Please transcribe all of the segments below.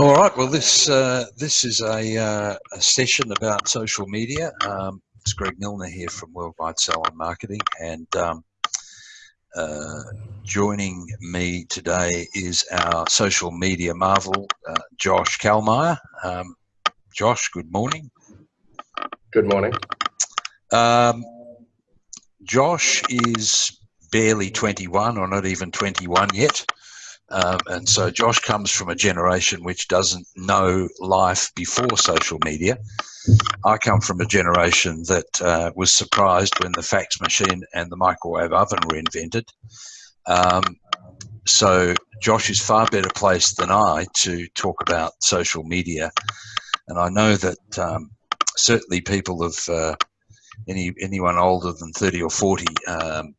All right. Well, this uh, this is a, uh, a, session about social media. Um, it's Greg Milner here from Worldwide Salon Marketing, and um, uh, joining me today is our social media marvel, uh, Josh Kalmeyer. Um, Josh, good morning. Good morning. Um, Josh is barely 21 or not even 21 yet. Um, and so Josh comes from a generation which doesn't know life before social media. I come from a generation that uh, was surprised when the fax machine and the microwave oven were invented. Um, so Josh is far better placed than I to talk about social media. And I know that um, certainly people of uh, any anyone older than 30 or 40 um,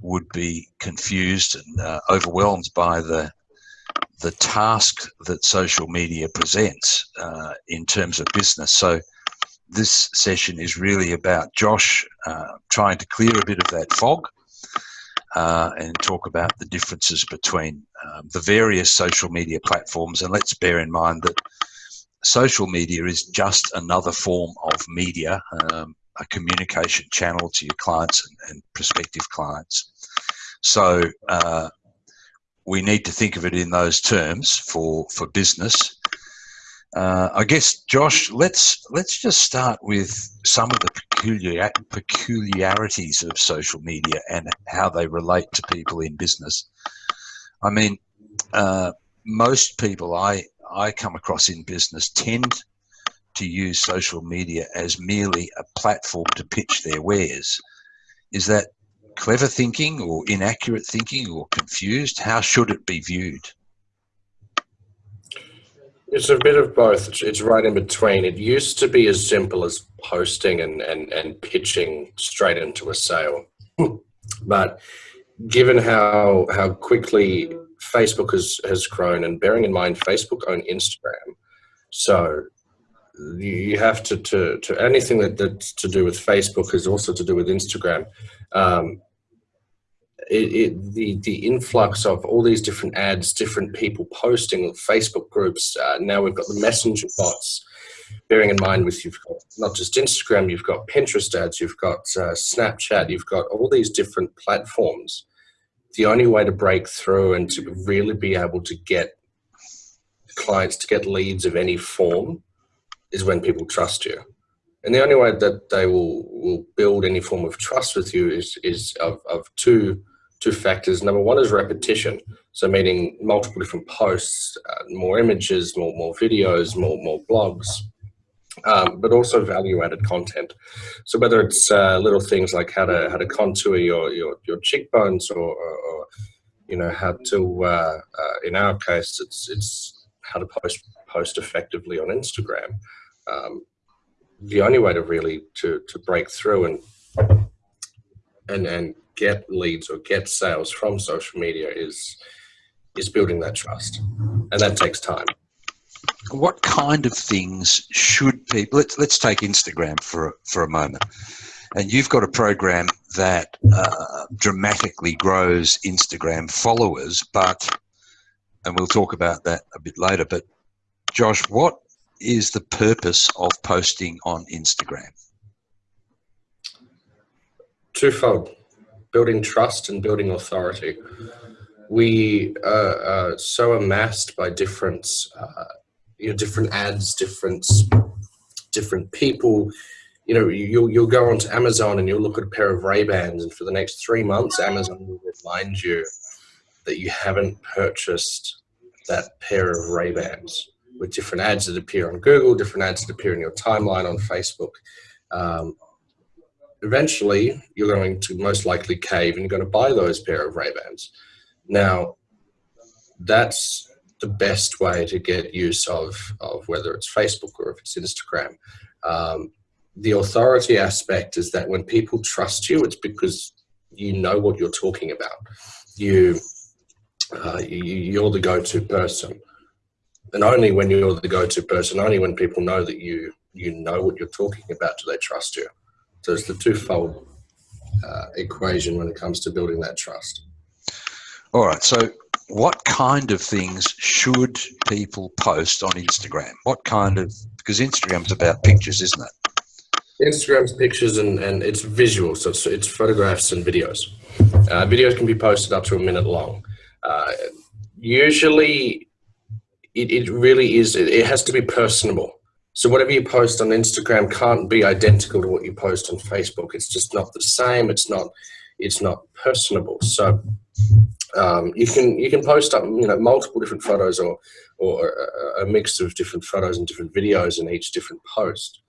would be confused and uh, overwhelmed by the the task that social media presents uh, in terms of business. So this session is really about Josh uh, trying to clear a bit of that fog uh, and talk about the differences between um, the various social media platforms. And let's bear in mind that social media is just another form of media, um, a communication channel to your clients and, and prospective clients. So uh, we need to think of it in those terms for for business. Uh, I guess, Josh, let's let's just start with some of the peculiar, peculiarities of social media and how they relate to people in business. I mean, uh, most people I I come across in business tend to use social media as merely a platform to pitch their wares. Is that clever thinking or inaccurate thinking or confused? How should it be viewed? It's a bit of both. It's, right in between. It used to be as simple as posting and, and, and pitching straight into a sale. but given how how quickly Facebook has, has grown and bearing in mind Facebook own Instagram, so you have to, to, to anything that, that's to do with Facebook is also to do with Instagram. Um, it, it, the, the influx of all these different ads, different people posting, Facebook groups, uh, now we've got the messenger bots, bearing in mind with you've got not just Instagram, you've got Pinterest ads, you've got uh, Snapchat, you've got all these different platforms. The only way to break through and to really be able to get clients to get leads of any form is when people trust you. And the only way that they will, will build any form of trust with you is, is of, of two, two factors. Number one is repetition. So meaning multiple different posts, uh, more images, more, more videos, more, more blogs, um, but also value added content. So whether it's uh, little things like how to, how to contour your, your, your cheekbones or, or, or you know, how to, uh, uh in our case, it's, it's how to post, post effectively on Instagram um, the only way to really to to break through and and and get leads or get sales from social media is is building that trust. And that takes time. What kind of things should people let's let's take instagram for for a moment. And you've got a program that uh, dramatically grows instagram followers but and we'll talk about that a bit later but josh what is the purpose of posting on Instagram? Twofold building trust and building authority. We are uh, so amassed by different, uh, you know, different ads, different, different people. You know, you'll, you'll go onto Amazon and you'll look at a pair of Ray-Bans and for the next three months, Amazon will remind you that you haven't purchased that pair of Ray-Bans with different ads that appear on Google, different ads that appear in your timeline on Facebook. Um, eventually, you're going to most likely cave and you're going to buy those pair of Ray-Bans. Now, that's the best way to get use of, of whether it's Facebook or if it's Instagram. Um, the authority aspect is that when people trust you, it's because you know what you're talking about. You, uh, you are the go-to person and only when you're the go-to person, only when people know that you you know what you're talking about, do they trust you. So it's the twofold uh, equation when it comes to building that trust. All right. So what kind of things should people post on Instagram? What kind of because Instagram's about pictures, isn't it? Instagram's pictures and, and it's visual, so it's, it's photographs and videos. Uh, videos can be posted up to a minute long. Uh, usually, it, it really is, it, it has to be personable. So whatever you post on Instagram can't be identical to what you post on Facebook. It's just not the same. It's not, it's not personable. So um, you can you can post up you know multiple different photos or or a, a mix of different photos and different videos in each different post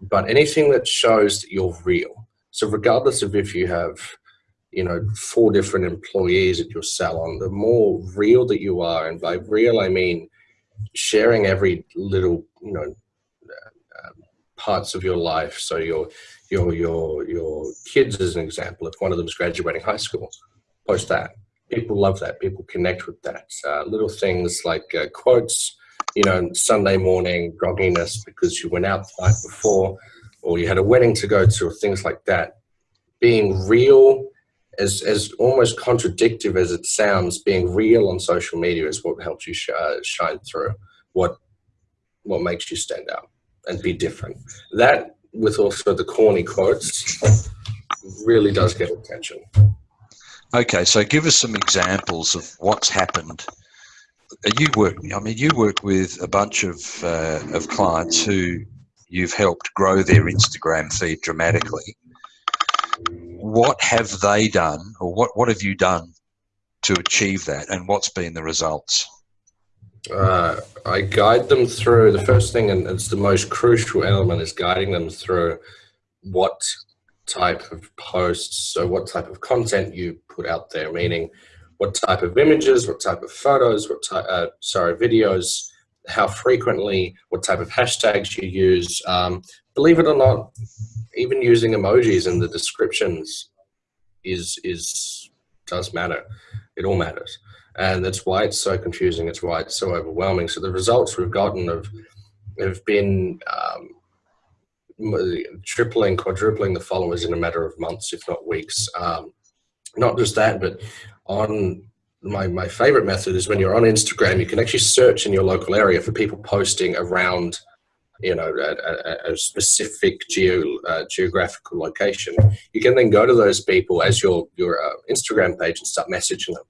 but anything that shows that you're real. So regardless of if you have, you know, four different employees at your salon, the more real that you are, and by real I mean sharing every little, you know, uh, parts of your life. So your your your your kids, as an example, if one of them is graduating high school, post that. People love that. People connect with that. Uh, little things like uh, quotes, you know, Sunday morning grogginess because you went out the night before or you had a wedding to go to or things like that. Being real, as, as almost contradictive as it sounds, being real on social media is what helps you sh uh, shine through, what, what makes you stand out and be different. That, with also the corny quotes, really does get attention. Okay, so give us some examples of what's happened you work. I mean, you work with a bunch of uh, of clients who you've helped grow their Instagram feed dramatically. What have they done, or what what have you done to achieve that, and what's been the results? Uh, I guide them through the first thing, and it's the most crucial element, is guiding them through what type of posts, so what type of content you put out there, meaning what type of images, what type of photos, what type, uh, sorry, videos, how frequently, what type of hashtags you use. Um, believe it or not, even using emojis in the descriptions is is does matter. It all matters, and that's why it's so confusing. It's why it's so overwhelming. So the results we've gotten have have been um, tripling, quadrupling the followers in a matter of months, if not weeks. Um, not just that, but on my, my favorite method is when you're on Instagram, you can actually search in your local area for people posting around, you know, a, a, a specific geo, uh, geographical location. You can then go to those people as your, your uh, Instagram page and start messaging them.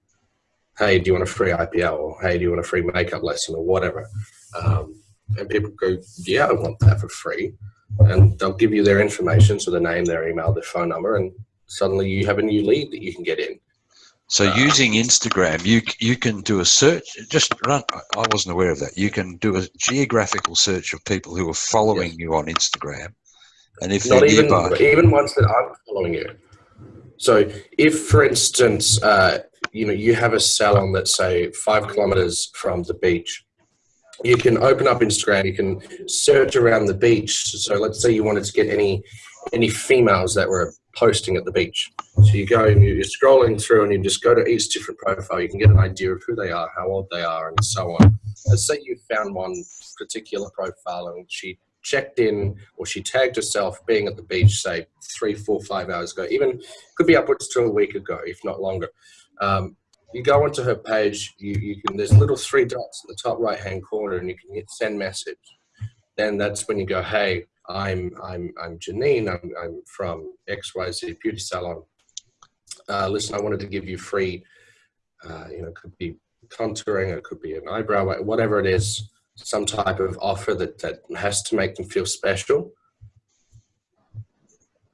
Hey, do you want a free IPL? Or hey, do you want a free makeup lesson or whatever? Um, and people go, yeah, I want that for free. And they'll give you their information, so their name, their email, their phone number, and suddenly you have a new lead that you can get in. So uh, using Instagram, you you can do a search. Just run. I wasn't aware of that. You can do a geographical search of people who are following yes. you on Instagram, and if not even nearby, even ones that aren't following you. So if, for instance, uh, you know you have a salon that's say five kilometers from the beach, you can open up Instagram. You can search around the beach. So let's say you wanted to get any any females that were posting at the beach. So you go and you're scrolling through and you just go to each different profile. You can get an idea of who they are, how old they are, and so on. Let's say you found one particular profile and she checked in or she tagged herself being at the beach, say three, four, five hours ago, even could be upwards to a week ago, if not longer. Um, you go onto her page, you, you can, there's little three dots in the top right hand corner and you can hit send message. Then that's when you go, hey, I'm I'm I'm Janine. I'm I'm from XYZ Beauty Salon. Uh, listen, I wanted to give you free. Uh, you know, it could be contouring, it could be an eyebrow, whatever it is, some type of offer that that has to make them feel special.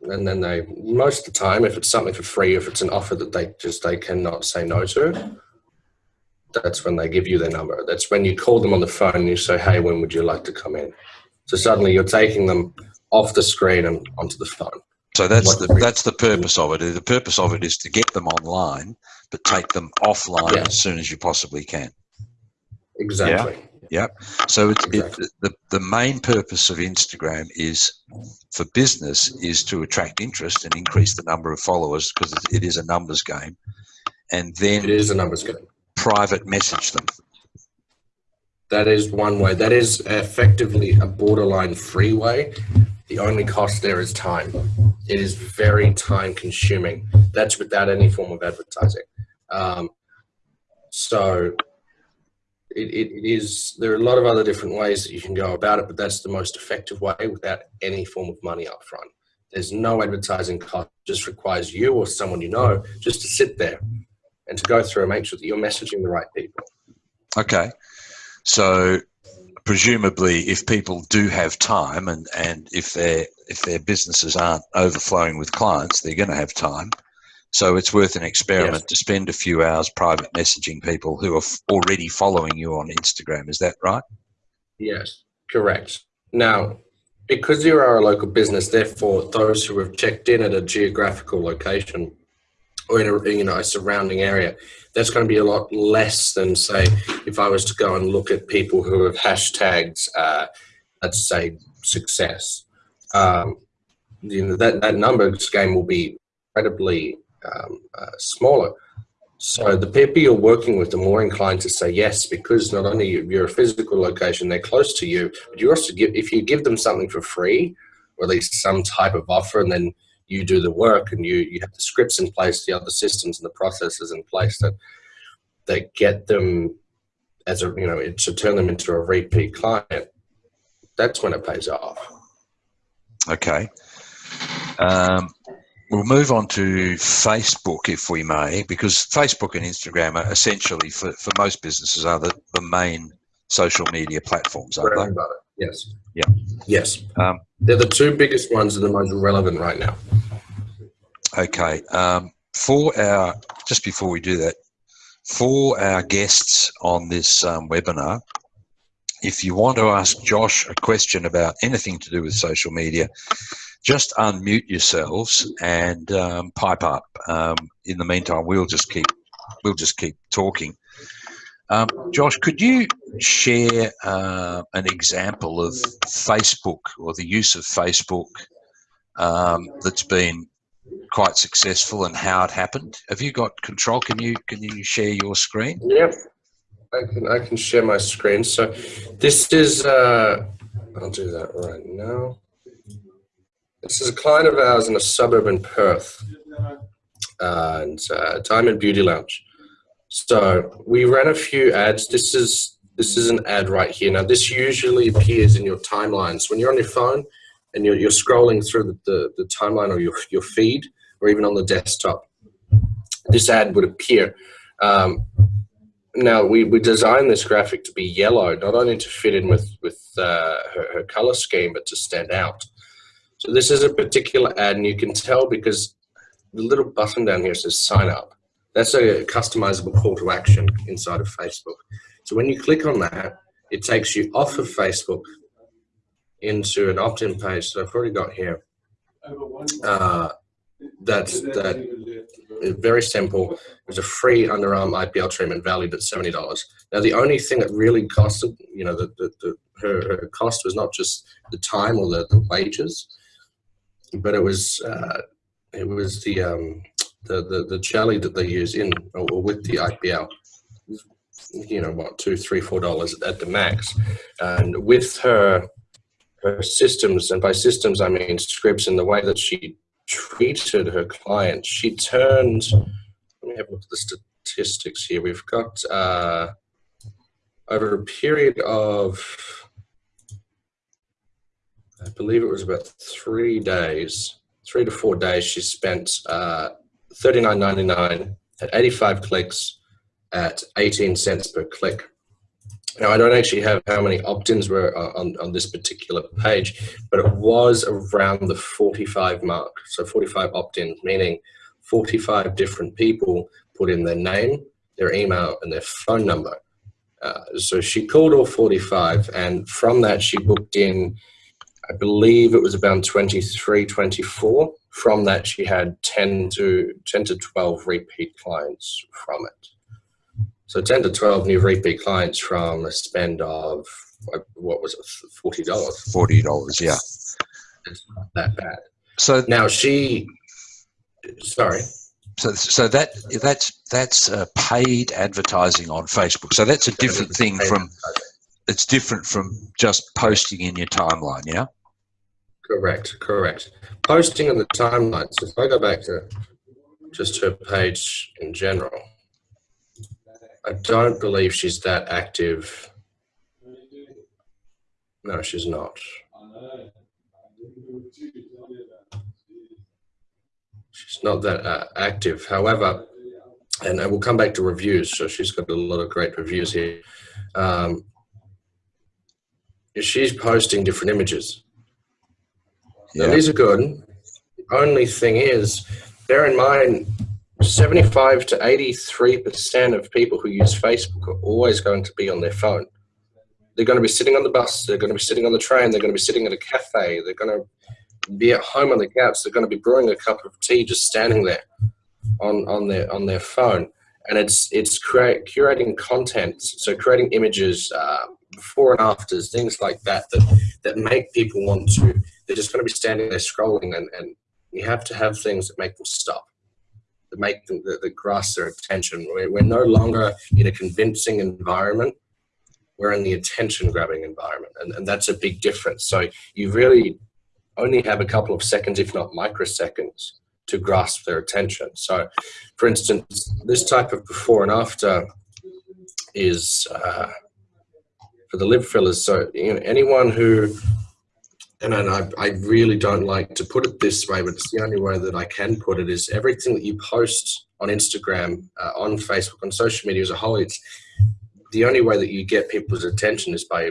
And then they, most of the time, if it's something for free, if it's an offer that they just they cannot say no to, that's when they give you their number. That's when you call them on the phone and you say, "Hey, when would you like to come in?" So suddenly you're taking them off the screen and onto the phone. So that's the that's the purpose of it. The purpose of it is to get them online, but take them offline yeah. as soon as you possibly can. Exactly. Yeah. Yep. So it's, exactly. it, the the main purpose of Instagram is for business is to attract interest and increase the number of followers because it is a numbers game, and then it is a numbers game. Private message them. That is one way. That is effectively a borderline freeway. The only cost there is time. It is very time consuming. That's without any form of advertising. Um, So it, it, is, there are a lot of other different ways that you can go about it, but that's the most effective way without any form of money up front. There's no advertising cost, it just requires you or someone you know just to sit there and to go through and make sure that you're messaging the right people. Okay. So presumably if people do have time and, and if their if their businesses aren't overflowing with clients, they're going to have time. So it's worth an experiment yes. to spend a few hours private messaging people who are already following you on Instagram. Is that right? Yes, correct. Now, because you are a local business, therefore those who have checked in at a geographical location or in a you know a surrounding area, that's going to be a lot less than say if I was to go and look at people who have hashtags, uh, let's say success. Um, you know that that numbers game will be incredibly um, uh, smaller. So the people you're working with are more inclined to say yes because not only you're a physical location, they're close to you, but you also give if you give them something for free, or at least some type of offer, and then you do the work and you you have the scripts in place, the other systems and the processes in place that that get them as a you know to turn them into a repeat client. That's when it pays off. Okay. Um, We'll move on to Facebook, if we may, because Facebook and Instagram are essentially, for, for most businesses, are the, the main social media platforms, aren't they? Yes. Yeah. Yes. Um, They're the two biggest ones and the most relevant right now. Okay. Um, for our, just before we do that, for our guests on this um, webinar, if you want to ask Josh a question about anything to do with social media, just unmute yourselves and um, pipe up. Um, in the meantime, we'll just keep we'll just keep talking. Um, Josh, could you share uh, an example of Facebook or the use of Facebook um, that's been quite successful and how it happened? Have you got control? Can you can you share your screen? Yep, I can. I can share my screen. So this is. Uh, I'll do that right now. This is a client of ours in a suburb in Perth, uh, and uh, Diamond Beauty Lounge. So we ran a few ads. This is this is an ad right here. Now this usually appears in your timelines when you're on your phone and you're, you're scrolling through the, the, the timeline or your, your feed or even on the desktop. This ad would appear. Um, now we, we designed this graphic to be yellow, not only to fit in with, with uh, her, her color scheme, but to stand out. So this is a particular ad and you can tell because the little button down here says sign up. That's a customizable call to action inside of Facebook. So when you click on that, it takes you off of Facebook into an opt-in page. that I've already got here. Uh, that's that very simple. It's a free underarm IPL treatment valued at $70. Now, the only thing that really costed, you know, the, the, the her, her, cost was not just the time or the, the wages, but it was uh, it was the, um, the the the jelly that they use in or with the IPL. You know what, two, three, four dollars at the max, and with her her systems, and by systems I mean scripts, and the way that she treated her clients, she turned. Let me have a look at the statistics here. We've got uh, over a period of I believe it was about three days, three to four days, she spent uh, $39.99 at 85 clicks at 18 cents per click. Now, I don't actually have how many opt-ins were on, on this particular page, but it was around the 45 mark. So 45 opt-ins, meaning 45 different people put in their name, their email, and their phone number. Uh, so she called all 45, and from that, she booked in I believe it was about 23, 24. From that, she had 10 to 10 to 12 repeat clients from it. So 10 to 12 new repeat clients from a spend of what was it, forty dollars? Forty dollars, yeah. It's not that bad. So now she, sorry. So, so that that's that's uh, paid advertising on Facebook. So that's a different thing from it's different from just posting in your timeline, yeah? Correct, correct. Posting in the timeline. So if I go back to just her page in general, I don't believe she's that active. No, she's not. She's not that uh, active. However, and I will come back to reviews. So she's got a lot of great reviews here. Um, she's posting different images. Yeah. And these are good. The only thing is, bear in mind, 75 to 83% of people who use Facebook are always going to be on their phone. They're going to be sitting on the bus, they're going to be sitting on the train, they're going to be sitting at a cafe, they're going to be at home on the couch, they're going to be brewing a cup of tea just standing there on, on, their, on their phone. And it's, it's create, curating content, so creating images, uh, before and afters, things like that, that, that make people want to, they're just going to be standing there scrolling and, and you have to have things that make them stop make them grasp their attention. We're, we're no longer in a convincing environment. We're in the attention grabbing environment. And, and that's a big difference. So you really only have a couple of seconds, if not microseconds, to grasp their attention. So, for instance, this type of before and after is uh, for the lip fillers. So, you know, anyone who and I, I really don't like to put it this way, but it's the only way that I can put it is everything that you post on Instagram, uh, on Facebook, on social media as a whole, it's the only way that you get people's attention is by,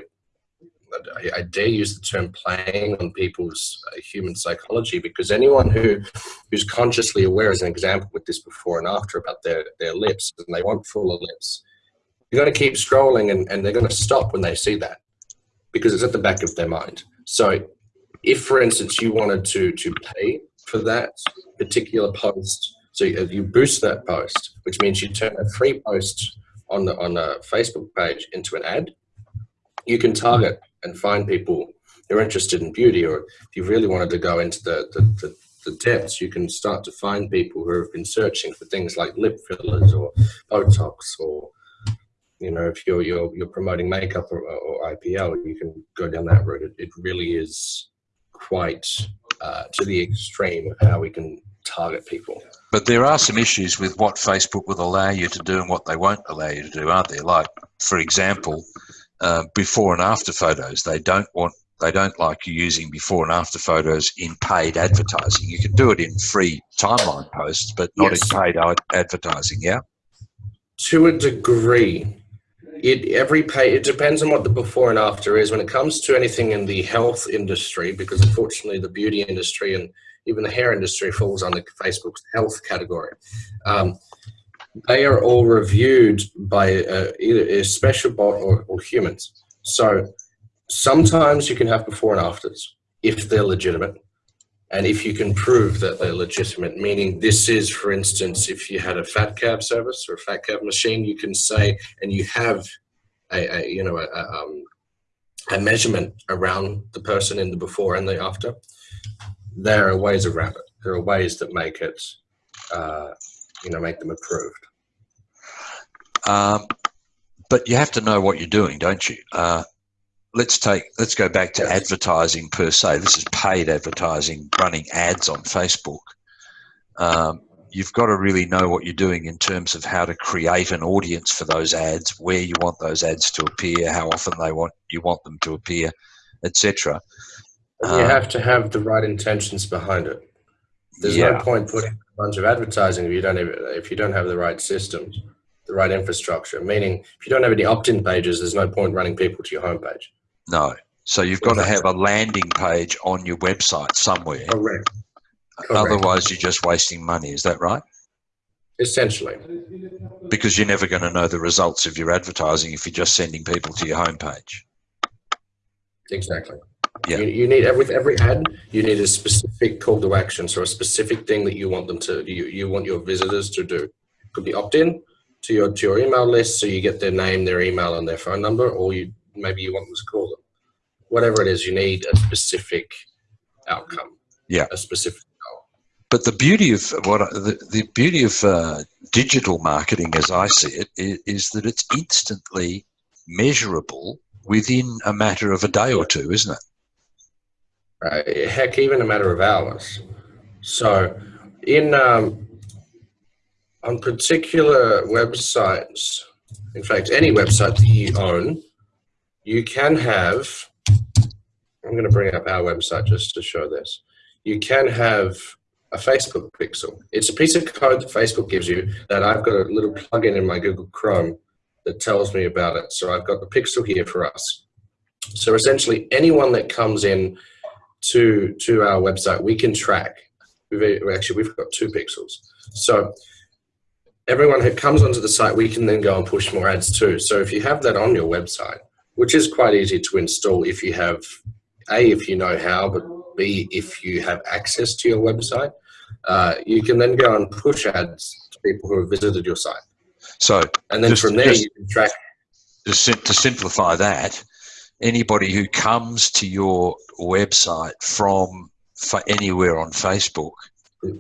I, I dare use the term playing on people's uh, human psychology because anyone who who's consciously aware, as an example with this before and after about their, their lips, and they want fuller lips, you're going to keep scrolling and, and they're going to stop when they see that because it's at the back of their mind. So if, for instance, you wanted to to pay for that particular post, so you boost that post, which means you turn a free post on the on a Facebook page into an ad. You can target and find people who are interested in beauty, or if you really wanted to go into the, the, the the depths, you can start to find people who have been searching for things like lip fillers or Botox or you know, if you're you're, you're promoting makeup or, or IPL, you can go down that route. It, it really is quite uh, to the extreme of how we can target people. But there are some issues with what Facebook will allow you to do and what they won't allow you to do, aren't there? Like, for example, uh, before and after photos. They don't want they don't like you using before and after photos in paid advertising. You can do it in free timeline posts, but not yes. in paid advertising. Yeah. To a degree, it every pay it depends on what the before and after is. When it comes to anything in the health industry because unfortunately the beauty industry and even the hair industry falls under facebook's health category um, they are all reviewed by uh, either a special bot or, or humans. So sometimes you can have before and afters if they're legitimate and if you can prove that they're legitimate, meaning this is, for instance, if you had a fat cav service or a fat cav machine, you can say, and you have a, a you know, a, a, um, a measurement around the person in the before and the after. There are ways around it. There are ways that make it, uh, you know, make them approved. Um, but you have to know what you're doing, don't you? Uh, let's take let's go back to advertising per se. This is paid advertising, running ads on Facebook. Um, you've got to really know what you're doing in terms of how to create an audience for those ads, where you want those ads to appear, how often they want you want them to appear, etc. You um, have to have the right intentions behind it. There's yeah. no point putting a bunch of advertising if you don't have, if you don't have the right systems, the right infrastructure. Meaning, if you don't have any opt-in pages, there's no point running people to your homepage. No. So you've got to have a landing page on your website somewhere. Correct. Correct. Otherwise, you're just wasting money. Is that right? Essentially. Because you're never going to know the results of your advertising if you're just sending people to your homepage. Exactly. Yeah. You, you need with every ad, you need a specific call to action, so a specific thing that you want them to, you, you want your visitors to do. Could be opt-in to your to your email list, so you get their name, their email, and their phone number, or you maybe you want them to call them. Whatever it is, you need a specific outcome. Yeah. A specific goal. But the beauty of what the, the beauty of uh, digital marketing, as I see it, is, is that it's instantly measurable within a matter of a day or two, isn't it? Right. Heck, even a matter of hours. So, in um, on particular websites, in fact, any website that you own, you can have, I'm going to bring up our website just to show this. You can have a Facebook pixel. It's a piece of code that Facebook gives you that I've got a little plugin in my Google Chrome that tells me about it. So I've got the pixel here for us. So essentially anyone that comes in to, to our website, we can track. We've actually, we've got two pixels. So everyone who comes onto the site, we can then go and push more ads too. So if you have that on your website, which is quite easy to install if you have, A, if you know how, but B, if you have access to your website, uh, you can then go and push ads to people who have visited your site. So, and then just, from there just, you can track. Just to simplify that, anybody who comes to your website from anywhere on Facebook,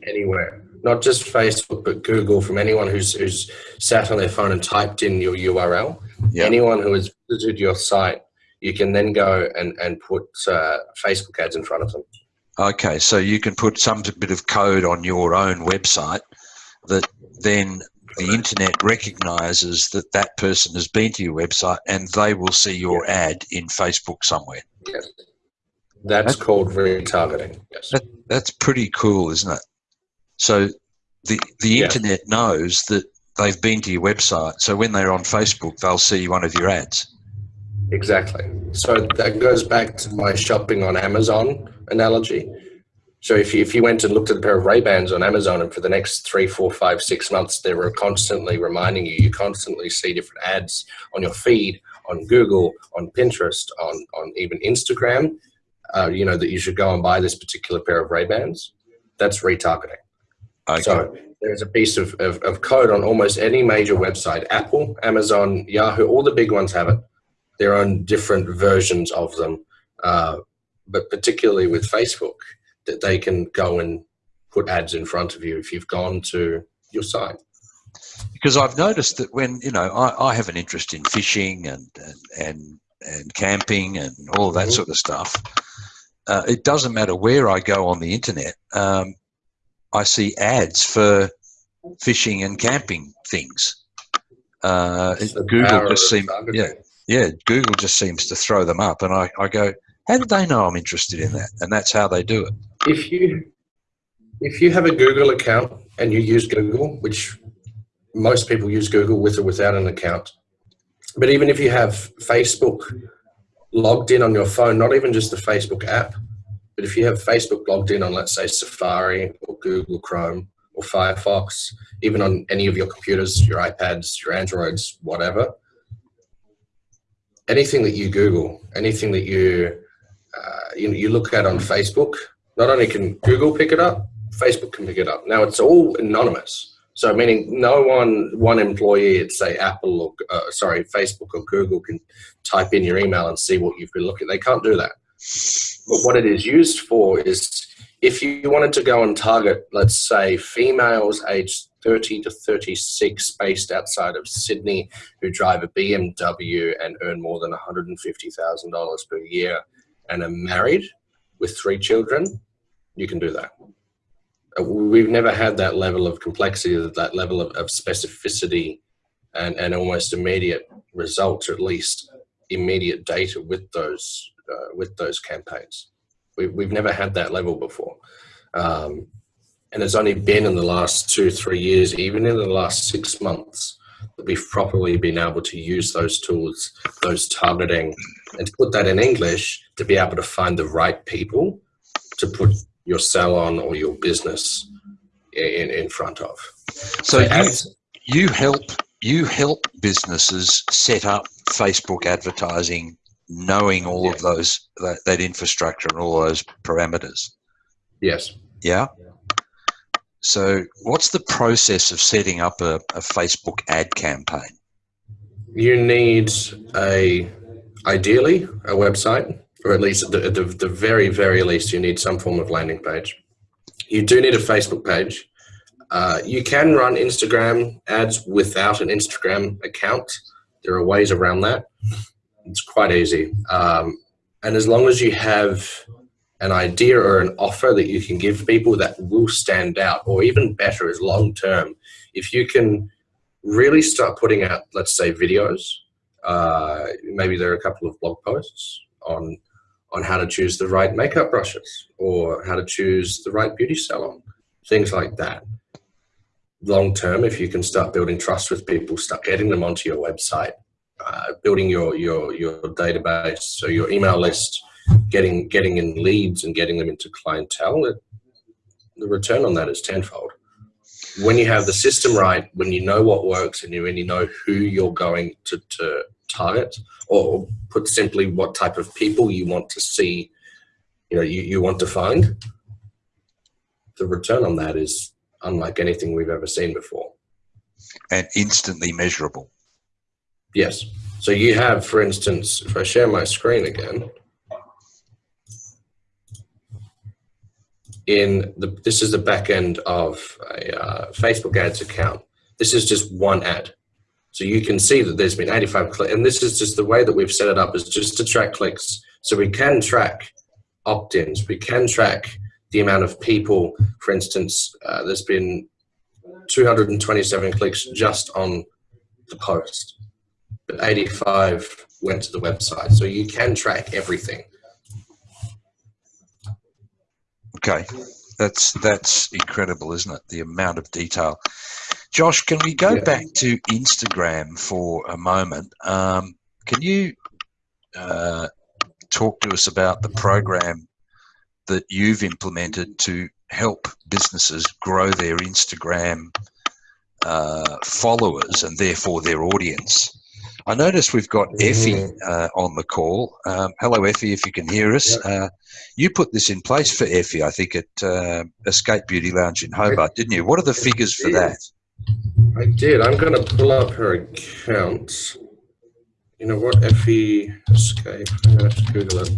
anywhere, not just Facebook, but Google, from anyone who's who's sat on their phone and typed in your URL, yep. anyone who has visited your site, you can then go and and put uh, Facebook ads in front of them. Okay, so you can put some bit of code on your own website that then the internet recognizes that that person has been to your website and they will see your ad in Facebook somewhere. Yes. That's, that's called retargeting. Yes. That, that's pretty cool, isn't it? So the the yeah. internet knows that they've been to your website. So when they're on Facebook, they'll see one of your ads. Exactly. So that goes back to my shopping on Amazon analogy. So if you, if you went and looked at a pair of Ray-Bans on Amazon and for the next three, four, five, six months, they were constantly reminding you, you constantly see different ads on your feed, on Google, on Pinterest, on, on even Instagram, uh, you know, that you should go and buy this particular pair of Ray-Bans. That's retargeting. Okay. So there's a piece of, of, of code on almost any major website, Apple, Amazon, Yahoo, all the big ones have it. Their own different versions of them. Uh, but particularly with Facebook, that they can go and put ads in front of you if you've gone to your site. Because I've noticed that when you know I, I have an interest in fishing and and and, and camping and all that mm -hmm. sort of stuff. Uh, it doesn't matter where I go on the internet. Um, I see ads for fishing and camping things. Uh, Google just seems yeah yeah Google just seems to throw them up, and I, I go how do they know I'm interested in that? And that's how they do it. If you if you have a Google account and you use Google, which most people use Google with or without an account, but even if you have Facebook logged in on your phone, not even just the Facebook app, but if you have Facebook logged in on, let's say, Safari or Google Chrome or Firefox, even on any of your computers, your iPads, your Androids, whatever, anything that you Google, anything that you uh, you, you look at on Facebook, not only can Google pick it up, Facebook can pick it up. Now it's all anonymous. So meaning no one, one employee at say Apple or, uh, sorry, Facebook or Google can type in your email and see what you've been looking. They can't do that. But what it is used for is if you wanted to go and target, let's say females aged 30 to 36 based outside of Sydney who drive a BMW and earn more than $150,000 per year and are married with three children, you can do that. Uh, we've never had that level of complexity, that level of, of specificity and, and almost immediate results, or at least immediate data with those, uh, with those campaigns. We, we've never had that level before. Um, and it's only been in the last two, three years, even in the last six months, that we've properly been able to use those tools, those targeting, and to put that in English to be able to find the right people to put your salon or your business in, in front of. So, you, you help you help businesses set up Facebook advertising, knowing all yeah. of those that, that infrastructure and all those parameters. Yes. Yeah. So, what's the process of setting up a, a Facebook ad campaign? You need a ideally a website, or at least at the, the, the very, very least, you need some form of landing page. You do need a Facebook page. Uh, you can run Instagram ads without an Instagram account. There are ways around that. It's quite easy. Um, and as long as you have an idea or an offer that you can give people that will stand out, or even better is long term, if you can really start putting out, let's say, videos. Uh, maybe there are a couple of blog posts on on how to choose the right makeup brushes or how to choose the right beauty salon, things like that. Long term, if you can start building trust with people, start getting them onto your website, uh, building your your your database, so your email list, getting getting in leads and getting them into clientele, it, the return on that is tenfold. When you have the system right, when you know what works and you you know who you're going to, to target, or put simply what type of people you want to see, you know, you, you want to find, the return on that is unlike anything we've ever seen before. And instantly measurable. Yes. So you have, for instance, if I share my screen again, in the, this is the back end of a uh, Facebook ads account. This is just one ad. So you can see that there's been 85 clicks, and this is just the way that we've set it up is just to track clicks. So we can track opt-ins, we can track the amount of people, for instance, uh, there's been 227 clicks just on the post, but 85 went to the website. So you can track everything. Okay, that's that's incredible, isn't it? The amount of detail. Josh, can we go yeah. back to Instagram for a moment? Um, can you uh, talk to us about the program that you've implemented to help businesses grow their Instagram uh, followers and therefore their audience? I notice we've got Effie uh, on the call. Um, hello, Effie, if you can hear us. Uh, you put this in place for Effie, I think, at uh, Escape Beauty Lounge in Hobart, didn't you? What are the figures for that? I did. I'm going to pull up her account. You know what? Effie Escape. I'm going to have to Google it.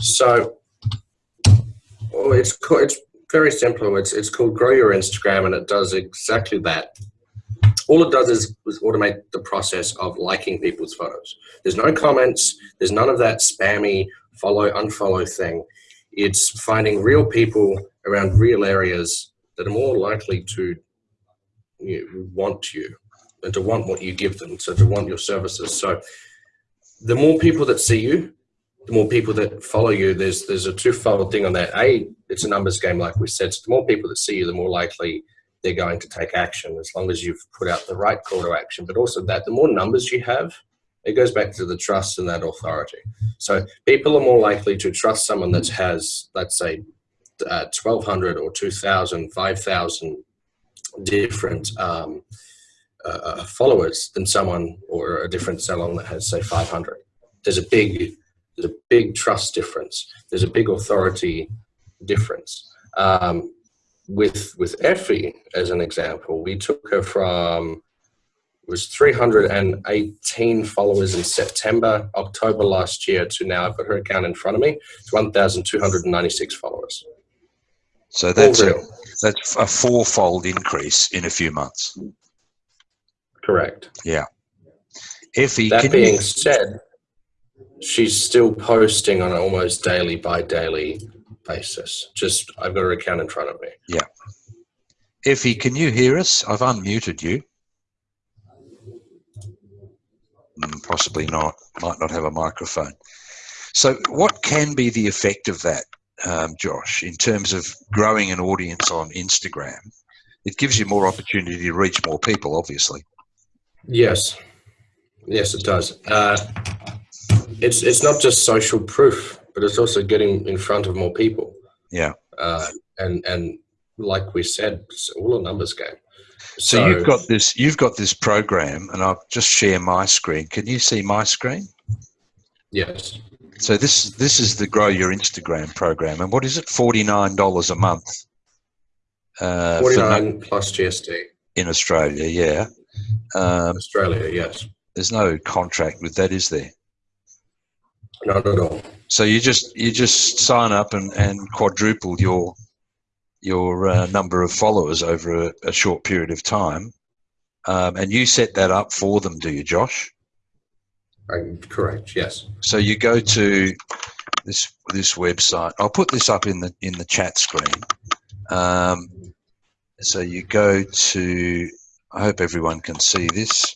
So, oh, it's it's very simple. It's it's called Grow Your Instagram, and it does exactly that all it does is, is automate the process of liking people's photos. There's no comments. There's none of that spammy follow, unfollow thing. It's finding real people around real areas that are more likely to you know, want you and to want what you give them, so to want your services. So the more people that see you, the more people that follow you, there's there's a twofold thing on that. A, it's a numbers game, like we said. So the more people that see you, the more likely they're going to take action as long as you've put out the right call to action. But also that the more numbers you have, it goes back to the trust and that authority. So people are more likely to trust someone that has, let's say, uh, 1,200 or 2,000, 5,000 different um, uh, uh, followers than someone or a different salon that has, say, 500. There's a big, there's a big trust difference. There's a big authority difference. Um, with with Effie as an example, we took her from it was 318 followers in September, October last year to now I've got her account in front of me. It's 1,296 followers. So that's a, that's a fourfold increase in a few months. Correct. Yeah. Effie, that being said, she's still posting on an almost daily by daily basis. Just I've got her account in front of me. Yeah. Effie, can you hear us? I've unmuted you. Mm, possibly not. Might not have a microphone. So, what can be the effect of that, um, Josh, in terms of growing an audience on Instagram? It gives you more opportunity to reach more people, obviously. Yes, yes, it does. Uh, it's it's not just social proof but it's also getting in front of more people. Yeah. Uh, and and like we said, it's all a numbers game. So, so, you've got this you've got this program, and I'll just share my screen. Can you see my screen? Yes. So this this is the Grow Your Instagram program, and what is it? Forty nine dollars a month. Uh, Forty nine plus GST in Australia. Yeah. Um, Australia, yes. There's no contract with that, is there? Not at all. So you just you just sign up and, and quadruple your your uh, number of followers over a, a, short period of time, um, and you set that up for them, do you, Josh? correct. Yes. So you go to this this website. I'll put this up in the in the chat screen. Um, so you go to, I hope everyone can see this.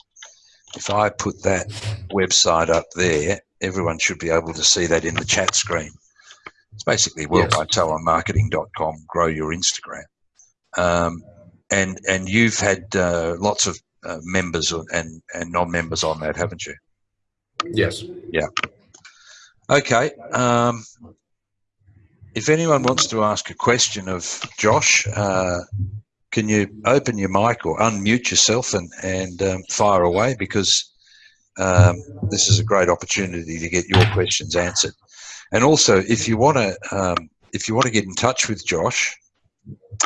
If I put that website up there, everyone should be able to see that in the chat screen. It's basically worldwidesalonmarketing.com, grow your Instagram. Um, and and you've had uh, lots of uh, members and, and non-members on that, haven't you? Yes. Yeah. Okay. Um, if anyone wants to ask a question of Josh, uh, can you open your mic or unmute yourself and, and um, fire away because um, this is a great opportunity to get your questions answered. And also, if you want to, um, if you want to get in touch with Josh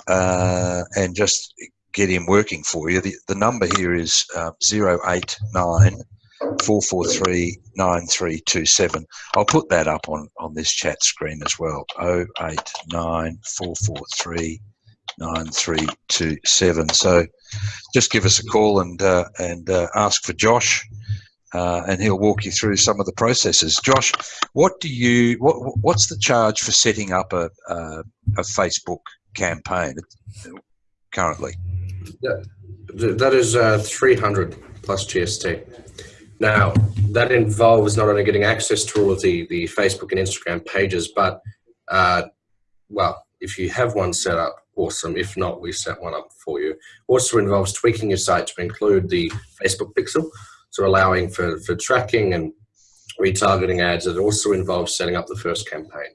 uh, and just get him working for you, the, the number here is uh, 089 443 9327. I'll put that up on, on this chat screen as well. 089 443 9327. So just give us a call and, uh, and uh, ask for Josh. Uh, and he'll walk you through some of the processes. Josh, what do you what what's the charge for setting up a a, a Facebook campaign currently? Yeah, that is uh, 300 plus GST. Now, that involves not only getting access to all of the, the Facebook and Instagram pages, but, uh, well, if you have one set up, awesome. If not, we set one up for you. Also involves tweaking your site to include the Facebook pixel, so allowing for, for tracking and retargeting ads. It also involves setting up the first campaign.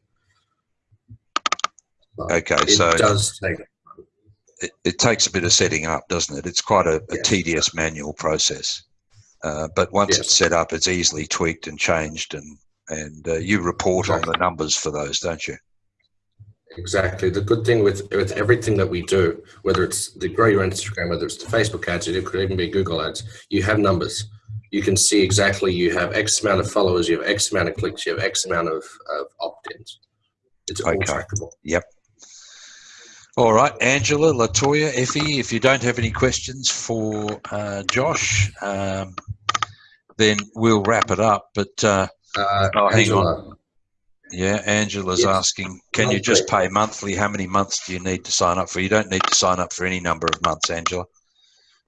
okay, it so does take it, it, takes a bit of setting up, doesn't it? It's quite a, a yes. tedious manual process. Uh, but once yes. it's set up, it's easily tweaked and changed, and and uh, you report exactly. on the numbers for those, don't you? Exactly. The good thing with with everything that we do, whether it's the grow your Instagram, whether it's the Facebook ads, it could even be Google ads, you have numbers. You can see exactly you have X amount of followers, you have X amount of clicks, you have X amount of, of opt-ins. It's all okay. trackable. Yep. All right, Angela, Latoya, Effie, if you don't have any questions for uh, Josh, um, then we'll wrap it up. But uh, uh, oh, hang on. Yeah, Angela's yes. asking, can you just pay monthly? How many months do you need to sign up for? You don't need to sign up for any number of months, Angela.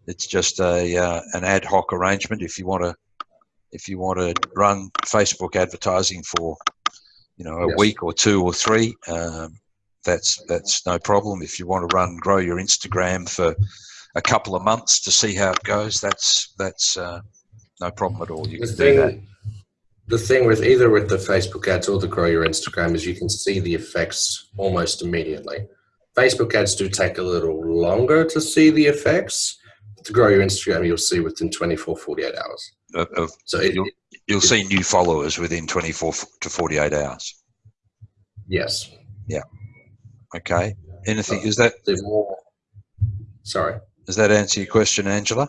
It's just a uh, an ad hoc arrangement. If you want to, if you want to run Facebook advertising for, you know, a yes. week or two or three, um, that's that's no problem. If you want to run grow your Instagram for a couple of months to see how it goes, that's that's uh, no problem at all. You the can thing, do that. The thing with either with the Facebook ads or the grow your Instagram is you can see the effects almost immediately. Facebook ads do take a little longer to see the effects. To grow your Instagram, you'll see within 24, 48 hours. Of, of, so it, you'll, you'll it, see new followers within 24 to 48 hours. Yes. Yeah. Okay. Anything? Uh, is that? More, sorry. Does that answer your question, Angela?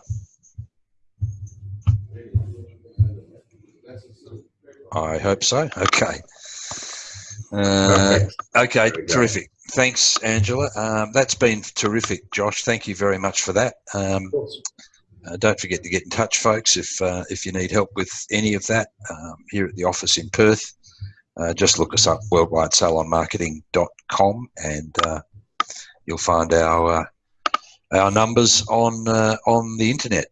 I hope so. Okay. Uh, okay, terrific. Thanks, Angela. Um, that's been terrific, Josh. Thank you very much for that. Um, uh, don't forget to get in touch, folks, if uh, if you need help with any of that um, here at the office in Perth. Uh, just look us up, worldwidesalonmarketing.com, and uh, you'll find our uh, our numbers on on the internet.